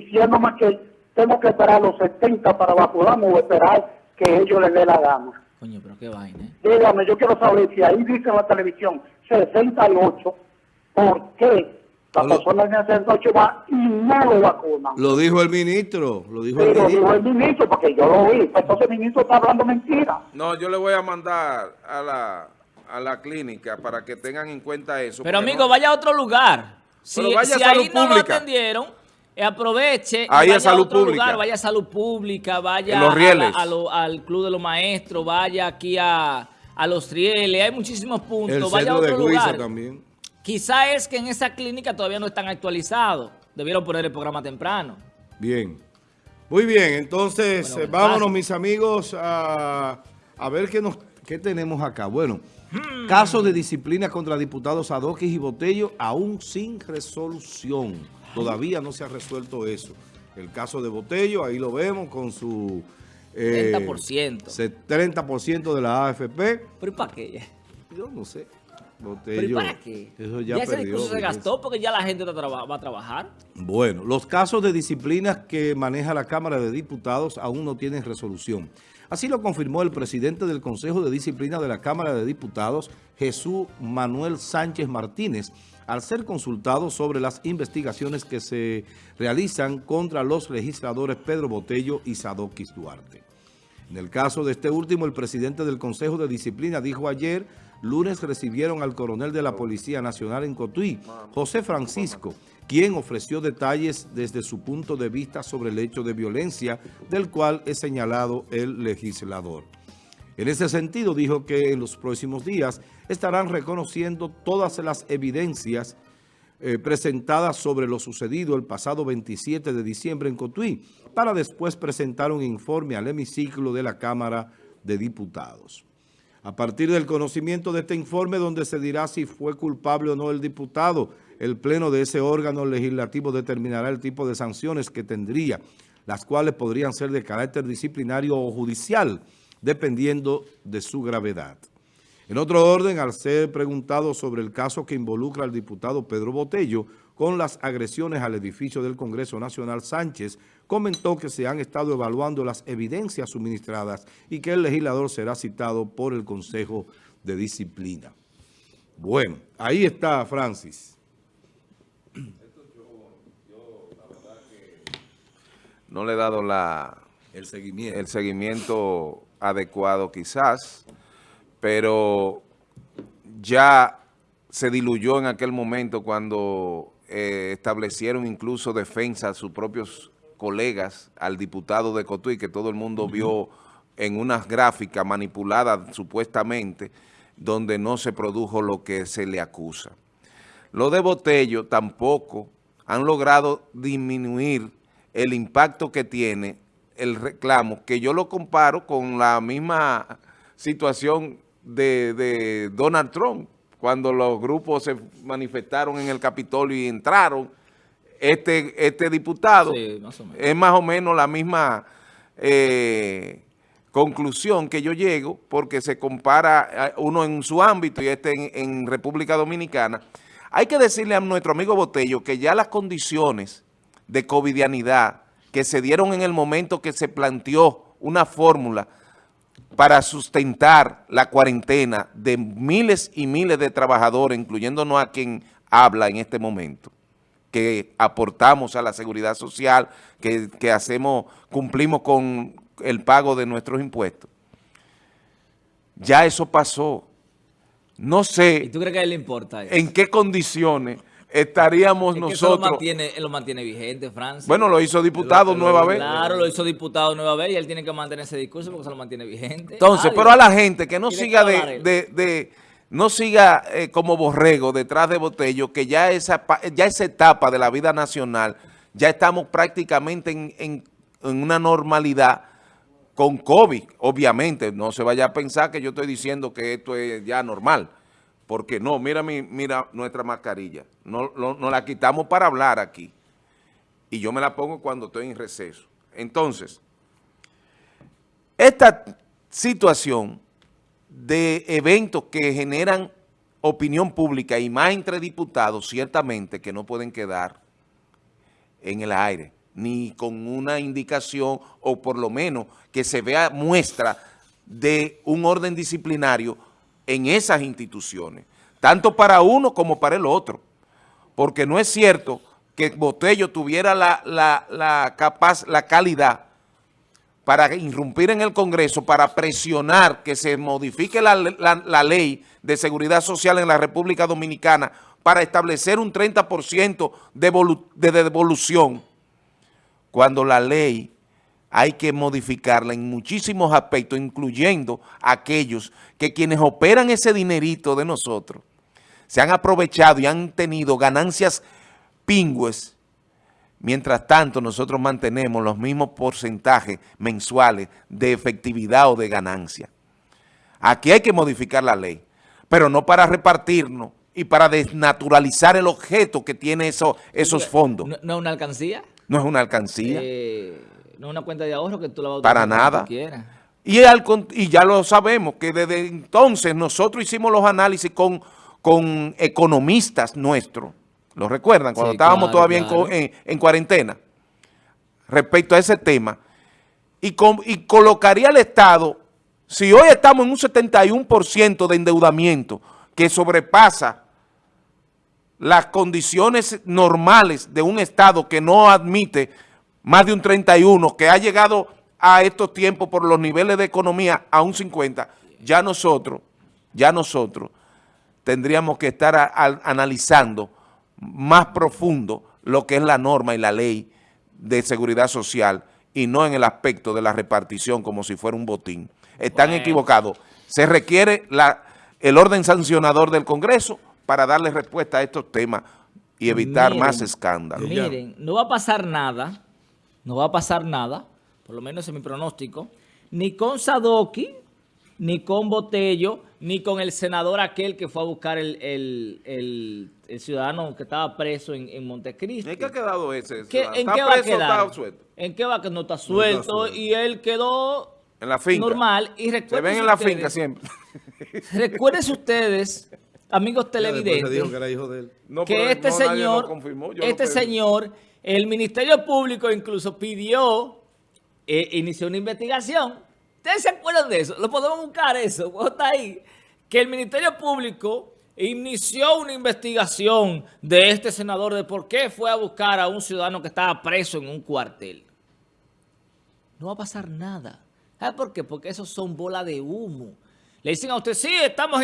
diciéndome que tengo que esperar los 70 para vacunarme o esperar que ellos les dé la gana. Coño, pero qué vaina, ¿eh? Dígame, yo quiero saber si ahí dice en la televisión 68, ¿por qué la Lo- persona en 68 va y no lo vacunan? Lo dijo el ministro, lo dijo el Pero dijo ministro. el ministro, porque yo lo vi, entonces el ministro está hablando mentira. No, yo le voy a mandar a la, a la clínica para que tengan en cuenta eso. Pero amigo, no- vaya a otro lugar. Si, si ahí no lo pública. atendieron, aproveche y Ahí a vaya salud otro pública. lugar, vaya a salud pública, vaya Los a la- Rieles. a lo- al Club de los Maestros, vaya aquí a, a Los Rieles, hay muchísimos puntos, El vaya a de otro lugar. también. Quizá es que en esa clínica todavía no están actualizados. Debieron poner el programa temprano. Bien. Muy bien, entonces Bueno, eh, vámonos mis amigos a, a ver qué, nos, qué tenemos acá. Bueno, Hmm. caso de disciplina contra diputados Adoquis y Botello aún sin resolución. Todavía no se ha resuelto eso. El caso de Botello, ahí lo vemos con su... eh, 30%. 30% de la AFP. ¿Pero y para qué? Yo no sé. ¿Pero Botello, para qué? eso ya, ese perdió. discurso se gastó porque ya la gente va a trabajar. Bueno, los casos de disciplinas que maneja la Cámara de Diputados aún no tienen resolución. Así lo confirmó el presidente del Consejo de Disciplina de la Cámara de Diputados, Jesús Manuel Sánchez Martínez, al ser consultado sobre las investigaciones que se realizan contra los legisladores Pedro Botello y Sadoquis Duarte. En el caso de este último, el presidente del Consejo de Disciplina dijo ayer, lunes recibieron al coronel de la Policía Nacional en Cotuí, José Francisco, quien ofreció detalles desde su punto de vista sobre el hecho de violencia del cual es señalado el legislador. En ese sentido, dijo que en los próximos días estarán reconociendo todas las evidencias eh, presentadas sobre lo sucedido el pasado 27 de diciembre en Cotuí, para después presentar un informe al hemiciclo de la Cámara de Diputados. A partir del conocimiento de este informe, donde se dirá si fue culpable o no el diputado, el pleno de ese órgano legislativo determinará el tipo de sanciones que tendría, las cuales podrían ser de carácter disciplinario o judicial, dependiendo de su gravedad. En otro orden, al ser preguntado sobre el caso que involucra al diputado Pedro Botello con las agresiones al edificio del Congreso Nacional, Sánchez comentó que se han estado evaluando las evidencias suministradas y que el legislador será citado por el Consejo de Disciplina. Bueno, ahí está Francis. No le he dado la, El seguimiento. el seguimiento adecuado quizás, pero ya se diluyó en aquel momento cuando eh, establecieron incluso defensa a sus propios colegas, al diputado de Cotuí, que todo el mundo vio en unas gráficas manipuladas supuestamente, donde no se produjo lo que se le acusa. Lo de Botello tampoco han logrado disminuir el impacto que tiene el reclamo, que yo lo comparo con la misma situación de, de Donald Trump, cuando los grupos se manifestaron en el Capitolio y entraron, este, este diputado Sí, más es más o menos la misma eh, conclusión que yo llego, porque se compara uno en su ámbito y este en, en República Dominicana. Hay que decirle a nuestro amigo Botello que ya las condiciones de covidianidad que se dieron en el momento que se planteó una fórmula para sustentar la cuarentena de miles y miles de trabajadores, incluyéndonos a quien habla en este momento, que aportamos a la seguridad social, que, que hacemos, cumplimos con el pago de nuestros impuestos. Ya eso pasó. No ¿Y sé tú crees que a él le importa eso? en qué condiciones estaríamos Es que eso lo nosotros. mantiene, él lo mantiene vigente, Francis. Bueno, lo hizo diputado Lo- nueva lo- vez. Claro, lo hizo diputado nueva vez y él tiene que mantener ese discurso porque se lo mantiene vigente. Entonces, Nadie. pero a la gente que no siga de- de- no siga eh, como borrego detrás de Botello, que ya esa, ya esa etapa de la vida nacional, ya estamos prácticamente en, en- una normalidad con COVID, obviamente. No se vaya a pensar que yo estoy diciendo que esto es ya normal. Porque no, mira, mi, mira nuestra mascarilla. No, no, no la quitamos para hablar aquí. Y yo me la pongo cuando estoy en receso. Entonces, esta situación de eventos que generan opinión pública y más entre diputados, ciertamente que no pueden quedar en el aire. ni con una indicación o por lo menos que se vea muestra de un orden disciplinario en esas instituciones, tanto para uno como para el otro, porque no es cierto que Botello tuviera la, la, capaz, la calidad para irrumpir en el Congreso, para presionar que se modifique la, ley de seguridad social en la República Dominicana para establecer un 30% de, de devolución, cuando la ley hay que modificarla en muchísimos aspectos, incluyendo aquellos que quienes operan ese dinerito de nosotros se han aprovechado y han tenido ganancias pingües Mientras tanto, nosotros mantenemos los mismos porcentajes mensuales de efectividad o de ganancia. Aquí hay que modificar la ley, pero no para repartirnos y para desnaturalizar el objeto que tiene eso, esos fondos. ¿No, es una alcancía? No es una alcancía. Eh, no es una cuenta de ahorro que tú la vas a Para nada. Y, y ya lo sabemos, que desde entonces nosotros hicimos los análisis con, con economistas nuestros, ¿Lo recuerdan? Cuando estábamos todavía en, cuarentena. Respecto a ese tema. Y, y colocaría al Estado, si hoy estamos en un 71% de endeudamiento que sobrepasa las condiciones normales de un Estado que no admite más de un 31, que ha llegado a estos tiempos por los niveles de economía a un 50, ya nosotros, ya nosotros tendríamos que estar analizando más profundo lo que es la norma y la ley de seguridad social y no en el aspecto de la repartición como si fuera un botín. Están equivocados. Se requiere la, el orden sancionador del Congreso para darle respuesta a estos temas y evitar más escándalos. Miren, no va a pasar nada, no va a pasar nada, por lo menos en mi pronóstico, ni con Sadoki, ni con Botello, ni con el senador aquel que fue a buscar el, el, el, ciudadano que estaba preso en, en Montecristi. ¿En qué ha quedado ese? ¿En qué va a quedar? ¿En qué va a quedar? No está suelto, y él quedó en la finca. normal. Y Se ven en la finca siempre. Recuerden ustedes, amigos televidentes, que, este señor, este señor, el Ministerio Público incluso pidió, eh, inició una investigación ¿Ustedes se acuerdan de eso? Lo podemos buscar eso, está ahí. Que el Ministerio Público inició una investigación de este senador de por qué fue a buscar a un ciudadano que estaba preso en un cuartel. No va a pasar nada. ¿Sabe por qué? Porque esos son bolas de humo. Le dicen a usted, sí, estamos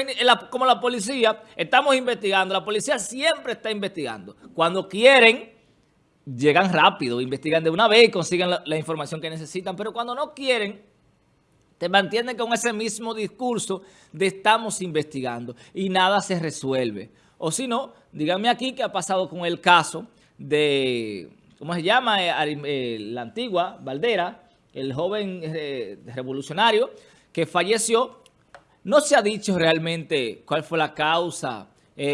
como la policía, estamos investigando. La policía siempre está investigando. Cuando quieren, llegan rápido, investigan de una vez y consiguen la información que necesitan. Pero cuando no quieren te mantienen con ese mismo discurso de estamos investigando y nada se resuelve. O si no, díganme aquí qué ha pasado con el caso de, ¿cómo se llama? Eh, eh, la antigua Valdera, el joven eh, revolucionario que falleció. No se ha dicho realmente cuál fue la causa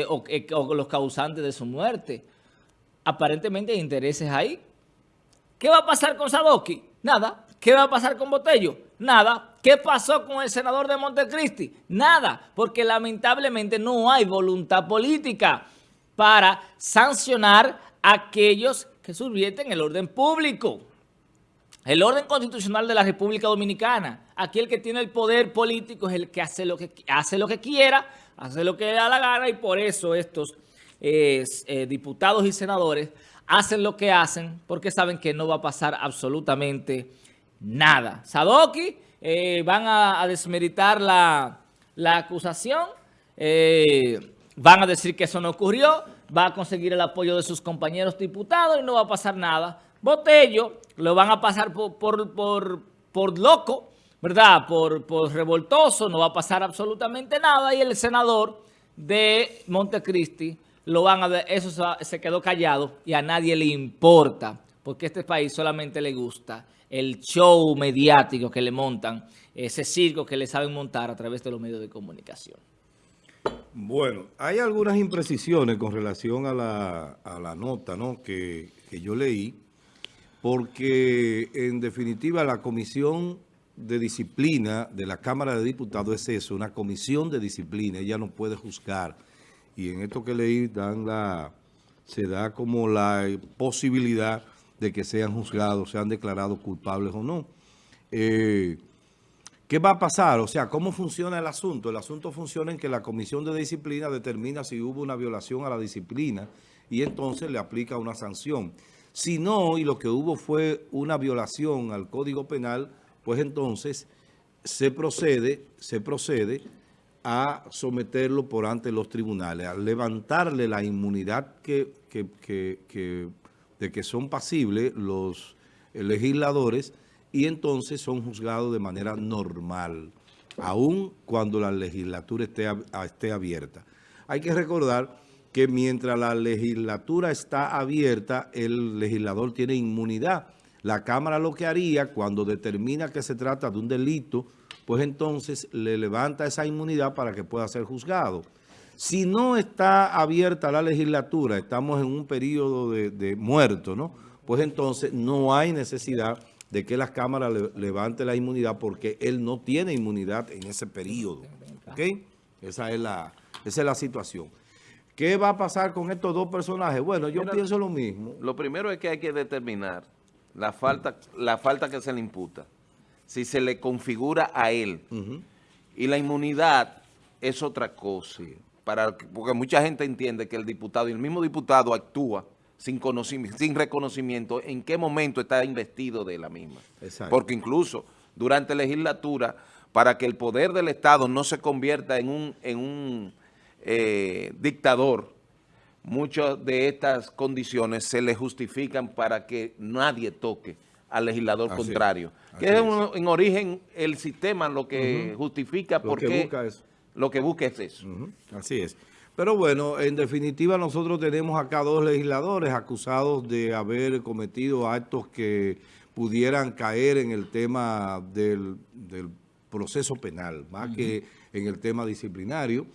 o, o los causantes de su muerte. Aparentemente hay intereses ahí. ¿Qué va a pasar con Sadoki? Nada. ¿Qué va a pasar con Botello? Nada. ¿Qué pasó con el senador de Montecristi? Nada, porque lamentablemente no hay voluntad política para sancionar a aquellos que subvierten el orden público. El orden constitucional de la República Dominicana. Aquí el que tiene el poder político es el que hace lo que, hace lo que quiera, hace lo que le da la gana y por eso estos eh, diputados y senadores hacen lo que hacen porque saben que no va a pasar absolutamente nada. Sadoki eh, van a, desmeritar la, acusación, eh, van a decir que eso no ocurrió, va a conseguir el apoyo de sus compañeros diputados y no va a pasar nada. Botello lo van a pasar por, por, loco, ¿verdad? Por, por revoltoso, no va a pasar absolutamente nada y el senador de Montecristi lo van a eso se quedó callado y a nadie le importa porque este país solamente le gusta el show mediático que le montan, ese circo que le saben montar a través de los medios de comunicación. Bueno, hay algunas imprecisiones con relación a la, nota ¿no? que, que yo leí, porque en definitiva la Comisión de Disciplina de la Cámara de Diputados es eso, una comisión de disciplina, ella no puede juzgar. Y en esto que leí dan la, se da como la posibilidad de que sean juzgados, sean declarados culpables o no. Eh, ¿Qué va a pasar? O sea, ¿cómo funciona el asunto? El asunto funciona en que la Comisión de Disciplina determina si hubo una violación a la disciplina y entonces le aplica una sanción. Si no, y lo que hubo fue una violación al Código Penal, pues entonces se procede, se procede a someterlo por ante los tribunales, a levantarle la inmunidad que, de que son pasibles los legisladores y entonces son juzgados de manera normal, aun cuando la legislatura esté, esté abierta. Hay que recordar que mientras la legislatura está abierta, el legislador tiene inmunidad. La Cámara lo que haría cuando determina que se trata de un delito, pues entonces le levanta esa inmunidad para que pueda ser juzgado. Si no está abierta la legislatura, estamos en un periodo de, de muerto, ¿no? Pues entonces no hay necesidad de que las cámaras le, levante la inmunidad porque él no tiene inmunidad en ese periodo. ¿Ok? Esa es la, esa es la situación. ¿Qué va a pasar con estos dos personajes? Bueno, yo pienso lo mismo. Lo primero es que hay que determinar la falta, la falta que se le imputa. Si se le configura a él. Y la inmunidad es otra cosa. Para, porque mucha gente entiende que el diputado y el mismo diputado actúa sin, conocimiento, sin reconocimiento en qué momento está investido de la misma. Porque incluso durante la legislatura, para que el poder del Estado no se convierta en un, en un eh, dictador, muchas de estas condiciones se le justifican para que nadie toque al legislador contrario. que es, en origen el sistema lo que justifica porque lo que busca es eso. Así es. Pero bueno, en definitiva nosotros tenemos acá dos legisladores acusados de haber cometido actos que pudieran caer en el tema del, proceso penal, más que en el tema disciplinario,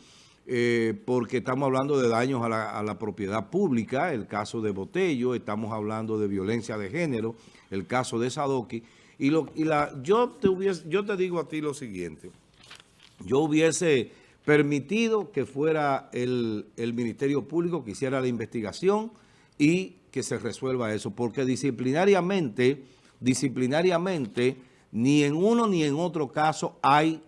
eh, porque estamos hablando de daños a la, propiedad pública, el caso de Botello, estamos hablando de violencia de género, el caso de Sadoki, y, lo, y la, yo, te hubiese, yo te digo a ti lo siguiente, yo hubiese permitido que fuera el, Ministerio Público que hiciera la investigación y que se resuelva eso, porque disciplinariamente, disciplinariamente, ni en uno ni en otro caso hay,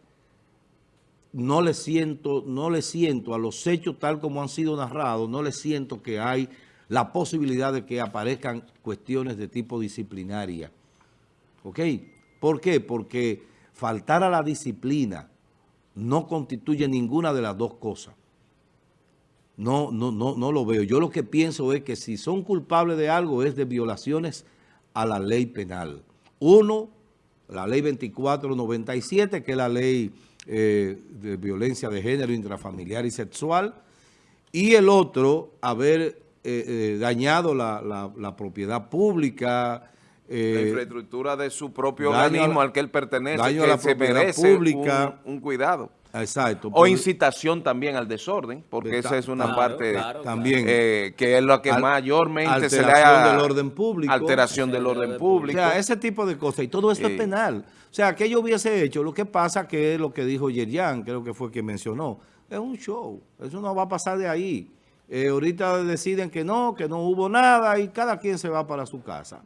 no le siento, no le siento a los hechos tal como han sido narrados, no le siento que hay la posibilidad de que aparezcan cuestiones de tipo disciplinaria. ¿Ok? ¿Por qué? Porque faltar a la disciplina, no constituye ninguna de las dos cosas. No, no, no, no lo veo. Yo lo que pienso es que si son culpables de algo es de violaciones a la ley penal. Uno, la ley 2497, que es la ley eh, de violencia de género intrafamiliar y sexual, y el otro, haber eh, eh, dañado la propiedad pública, eh, la infraestructura de su propio organismo al que él pertenece, que la se merece pública, un, cuidado. Exacto. O incitación también al desorden, porque esa es una parte también eh, que es lo que mayormente se le ha... del orden público. Alteración del orden público. O sea, ese tipo de cosas. Y todo esto es penal. O sea, que yo hubiese hecho, lo que pasa que es lo que dijo Yerian, creo que fue quien mencionó, es un show. Eso no va a pasar de ahí. Eh, ahorita deciden que no, que no hubo nada y cada quien se va para su casa.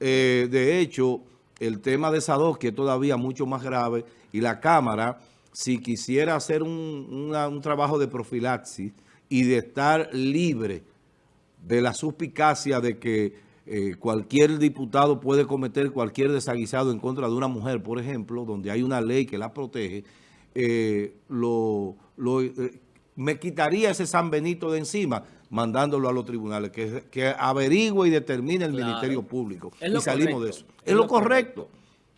Eh, de hecho, el tema de Sadowski es todavía mucho más grave y la Cámara, si quisiera hacer un, trabajo de profilaxis y de estar libre de la suspicacia de que eh, cualquier diputado puede cometer cualquier desaguisado en contra de una mujer, por ejemplo, donde hay una ley que la protege, eh, lo, me quitaría ese San Benito de encima mandándolo a los tribunales, que, que averigüe y determine el Ministerio Público. y salimos de eso. Es, lo correcto.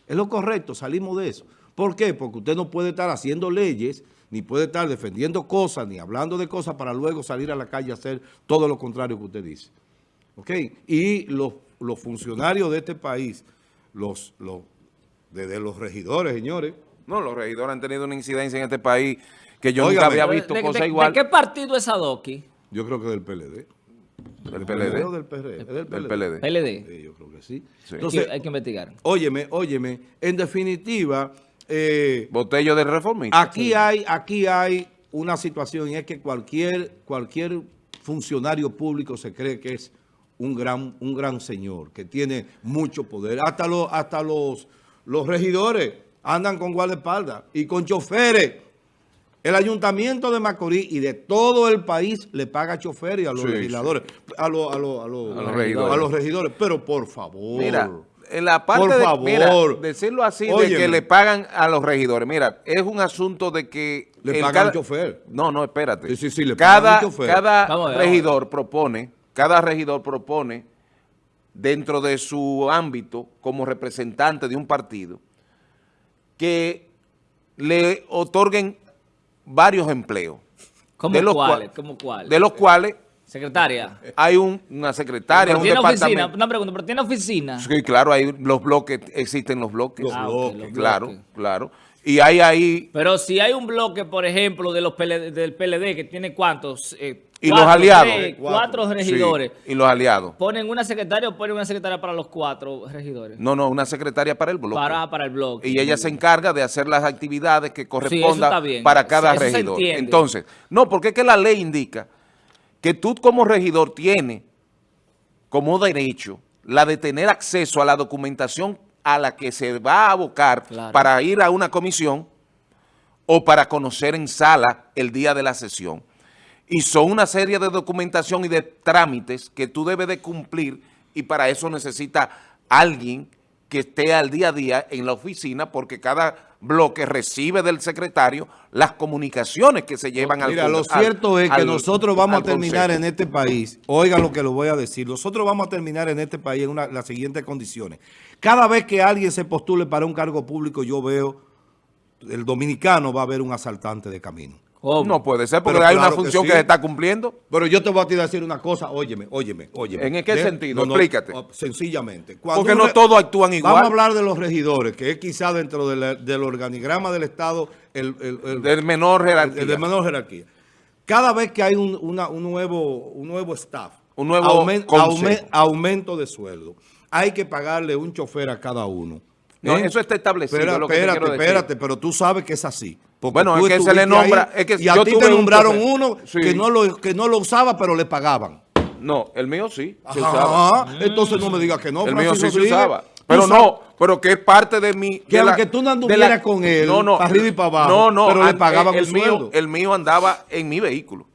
Es lo correcto, salimos de eso. ¿Por qué? Porque usted no puede estar haciendo leyes, ni puede estar defendiendo cosas, ni hablando de cosas para luego salir a la calle a hacer todo lo contrario que usted dice. ¿Ok? Y los, los funcionarios de este país, los, los, desde los regidores, señores. No, los regidores han tenido una incidencia en este país que yo nunca había visto cosa igual. ¿De qué partido es Adoki? Yo creo que del PLD. ¿Del PLD? O del PLD? del PLD. PLD. yo creo que sí. Entonces, hay que investigar. Óyeme, óyeme. En definitiva... Eh, Botello de reformista. Aquí, hay, aquí hay una situación y es que cualquier, cualquier funcionario público se cree que es un gran, un gran señor que tiene mucho poder. Hasta los, hasta los, los regidores andan con guardaespaldas y con choferes. El ayuntamiento de Macorís y de todo el país le paga choferes a los legisladores, A, los, a, los, a, los, regidores. Pero por favor... Mira, en la parte por de, favor, decirlo así, de que le pagan a los regidores. Mira, es un asunto de que... Le pagan cada, chofer. No, no, espérate. Sí, sí, le cada, chofer. Cada regidor propone, cada regidor propone dentro de su ámbito como representante de un partido que le otorguen varios empleos. ¿Cómo de los cuáles? ¿Cómo cuáles? De los cuales... Secretaria. Hay una secretaria, un departamento. Oficina, una pregunta, ¿pero tiene oficina? Sí, claro, hay los bloques, existen los bloques. Los ah, bloques. claro, claro. Y hay ahí... Pero si hay un bloque, por ejemplo, de los del PLD, que tiene cuántos... Eh, y los aliados. cuatro regidores. y los aliados. ¿Ponen una secretaria o ponen una secretaria para los cuatro regidores? No, no, una secretaria para el bloque. Para, para el bloque. Y ella se encarga de hacer las actividades que correspondan para cada regidor. Entonces, no, porque es que la ley indica que tú como regidor tienes como derecho la de tener acceso a la documentación a la que se va a abocar para ir a una comisión o para conocer en sala el día de la sesión. Y son una serie de documentación y de trámites que tú debes de cumplir y para eso necesita alguien que esté al día a día en la oficina porque cada bloque recibe del secretario las comunicaciones que se llevan al Mira, lo cierto es que nosotros vamos a terminar en este país, oiga lo que lo voy a decir, nosotros vamos a terminar en este país en las siguientes condiciones. Cada vez que alguien se postule para un cargo público, yo veo, el dominicano va a ver un asaltante de camino. No puede ser, porque hay una función que, se está cumpliendo. Pero yo te voy a decir una cosa, óyeme, óyeme, óyeme. ¿En qué sentido? Explícate. sencillamente. porque no todos actúan igual. Vamos a hablar de los regidores, que es quizá dentro del organigrama del Estado el, el, menor jerarquía. El, de menor jerarquía. Cada vez que hay un, nuevo, un nuevo staff, un nuevo aumento de sueldo, hay que pagarle un chofer a cada uno. No, ¿Eh? eso está establecido. espérate, espérate, pero tú sabes que es así bueno, es que se le nombra... es que y a ti te nombraron uno que, no lo, que no lo usaba, pero le pagaban. No, el mío sí se usaba. Entonces no me digas que no. El mío sí se usaba. Pero no, pero que es parte de mi... Que aunque tú no anduvieras con él, no, no, para arriba y para abajo, no, no, pero le pagaban el, mío, El mío andaba en mi vehículo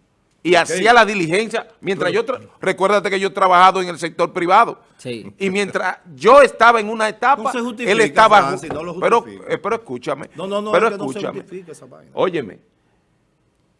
y hacía la diligencia. Mientras yo, recuérdate que yo he trabajado en el sector privado. Sí. Y mientras yo estaba en una etapa, él estaba... pero, eh, pero escúchame. No, no, no, pero escúchame. No Óyeme.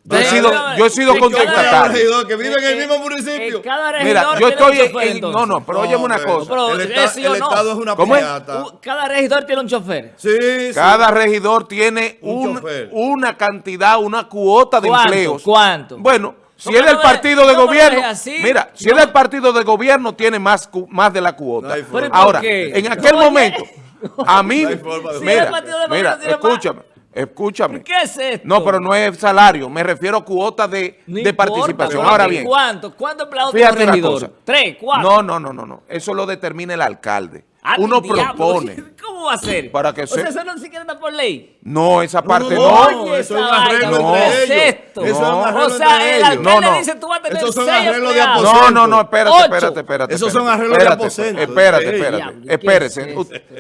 Yo he sido, yo he sido contestatario. Que vive en el mismo municipio. Mira, yo estoy en, No, no, pero óyeme una cosa. el, Estado es una piñata. Cada regidor tiene un chofer. Sí, sí. Cada regidor tiene un, una cantidad, una cuota de empleos. ¿Cuánto? Bueno, si es del partido de gobierno, mira, si es del partido de gobierno, tiene más, más de la cuota. Ahora, en aquel momento, a mí, mira, mira, escúchame, escúchame. ¿Qué es esto? No, pero no es salario, me refiero a cuota de, de participación. Ahora bien. ¿Cuánto? ¿Cuántos empleados tiene regidor? ¿Tres? ¿Cuatro? No, no, no, no, no. Eso lo determina el alcalde. Ah, Uno propone. ¿Cómo va a ser? Para que o sea, eso no siquiera está por ley. No, esa parte no. no. eso es un arreglo no. entre ellos. Eso es un arreglo o sea, el alcalde no, no. dice tú vas a tener Esos son arreglos de aposento. No, no, no, espérate, espérate, espérate. Esos son arreglos de aposento. Espérate, espérate, espérese.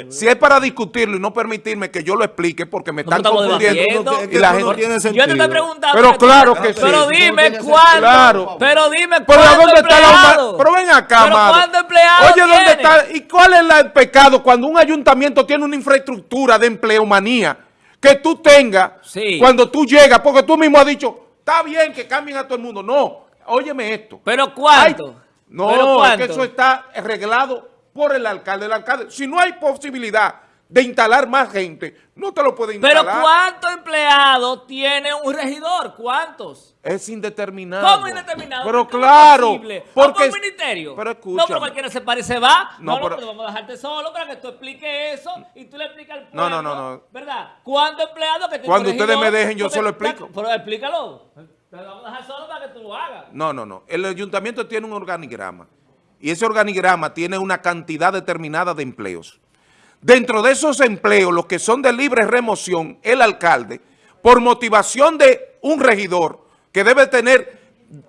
Si es para discutirlo y no permitirme que yo lo explique porque me están confundiendo y la gente no tiene sentido. Yo te estoy preguntando. Pero claro que sí. Pero dime cuándo. Pero dime cuándo dónde está la Pero ven acá, Pero cuándo empleado Oye, ¿dónde está? ¿Y cuál es el pecado cuando un ayuntamiento tiene una infraestructura de empleomanía que tú tengas cuando tú llegas, porque tú mismo has dicho, está bien que cambien a todo el mundo. No, óyeme esto. ¿Pero cuánto? no, es que eso está arreglado por el alcalde. El alcalde, si no hay posibilidad de instalar más gente, no te lo puede instalar. Pero ¿cuántos empleados tiene un regidor? ¿Cuántos? Es indeterminado. ¿Cómo indeterminado? Pero claro. Porque, por ministerio? Pero escucha. No, pero cualquiera se parece va. No, no, pero, vamos a dejarte solo para que tú expliques eso y tú le explicas al pueblo. No, no, no. ¿Verdad? ¿Cuántos empleados que tiene Cuando ustedes me dejen, yo se lo explico. Pero explícalo. Te lo vamos a dejar solo para que tú lo hagas. No, no, no. El ayuntamiento tiene un organigrama. Y ese organigrama tiene una cantidad determinada de empleos. Dentro de esos empleos, los que son de libre remoción, el alcalde, por motivación de un regidor que debe tener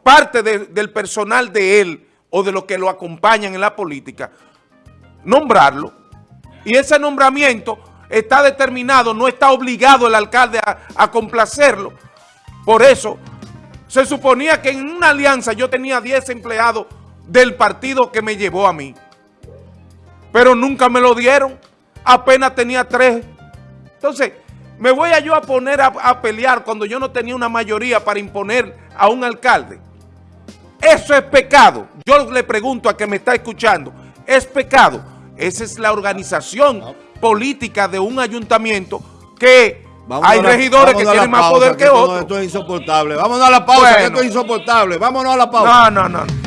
parte del personal de él, o de los que lo acompañan en la política, nombrarlo. Y ese nombramiento está determinado, no está obligado el alcalde a, complacerlo. Por eso, se suponía que en una alianza yo tenía 10 empleados del partido que me llevó a mí. Pero nunca me lo dieron. Apenas tenía tres. Entonces, me voy a yo a poner a, pelear cuando yo no tenía una mayoría para imponer a un alcalde. Eso es pecado. Yo le pregunto a que me está escuchando. Es pecado. Esa es la organización política de un ayuntamiento que hay regidores que tienen más poder que, otros. Esto es insoportable. Vámonos a la pausa, esto es insoportable. Vámonos a la pausa. No, no, no.